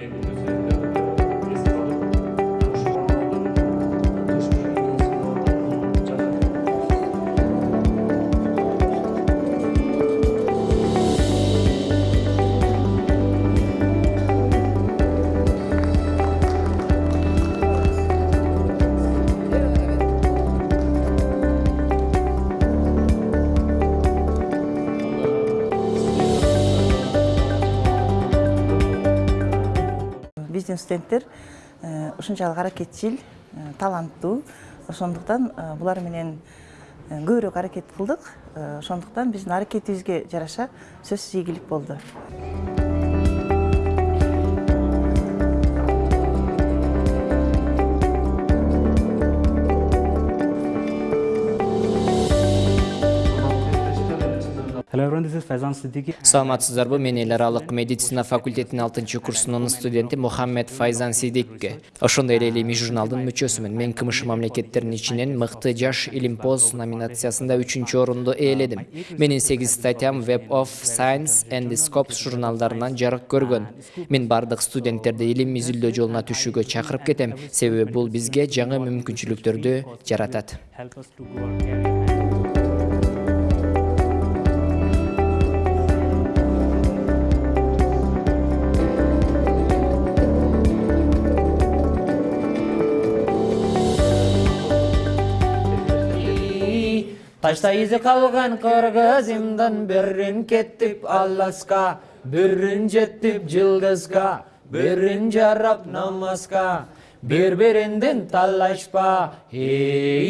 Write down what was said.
perguntas. Биздин студенттер ушунчалык аракетчил таланттуу ошондуктан булар менен көбүрөөк аракет кылдык ошондуктан биздин аракетибизге жараша сөзсүз ийгилик болду саламатсыздарбы мен эл аралык медицина факультетинин алтынчы курсунун студенти мухаммед файзан сидикке ошондой эле илимий журналдын мүчөсүмүн мен кмш мамлекеттеринин ичинен мыкты жаш илимпоз номинациясында үчүнчү орунду ээледим менин сегиз статьям web of science and scopes журналдарынан жарык көргөн мен бардык студенттерди илим изилдөө жолуна түшүүгө чакырып кетем себеби бул бизге жаңы мүмкүнчүлүктөрдү жаратат ташта изи калган кыргызымдан бирин кеттип алласка бирин жеттип жылдызга бирин жарап намазга бири биринден талашпа эй